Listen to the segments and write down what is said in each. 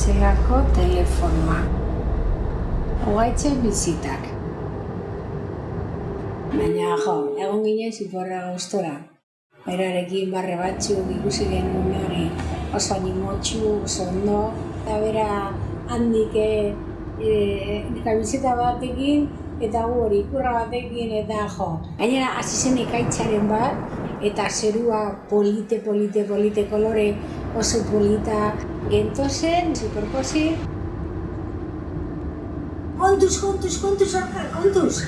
etxeako telefonoa. Ogaitxe bizitak. Baina, jo, egon ginen ziporra gauztora. Berarekin barre batzuk ikusi genuen hori oso animotxu, oso ondo. Eta bera handik e, kamiseta batekin eta gu hori ikurra batekin eta jo. Gainera, hasi zen ikaitzaren bat, eta zerua polite, polite, polite kolore oso polita gentozen, superposi. Kontuz, kontuz, kontuz, Oscar, kontuz!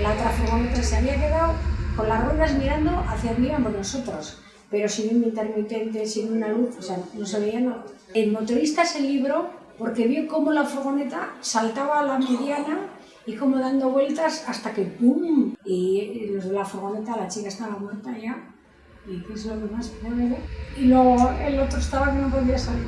La otra furgoneta se había quedado con las ruedas mirando hacia donde íbamos nosotros, pero sin un intermitente, sin una luz, o sea, no se veía nada. El motorista se libró porque vio cómo la furgoneta saltaba a la mediana y como dando vueltas hasta que ¡pum! Y los de la furgoneta, la chica estaba muerta ya. ¿Y qué es lo que más? Y luego el otro estaba que no podía salir.